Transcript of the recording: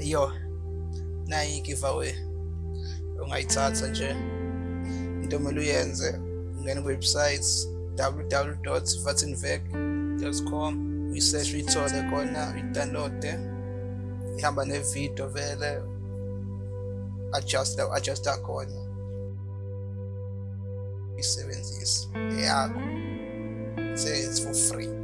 yo nayi i-giveaway ungayithatha ah. nje. Into omele uyenze ungena kuwebsite www.vatinvec.com uyisearch uyithole khona uyidownloade ihamba nevidiyo vele adjust adjusta khona. Isebenzise Yeah, say it's for free.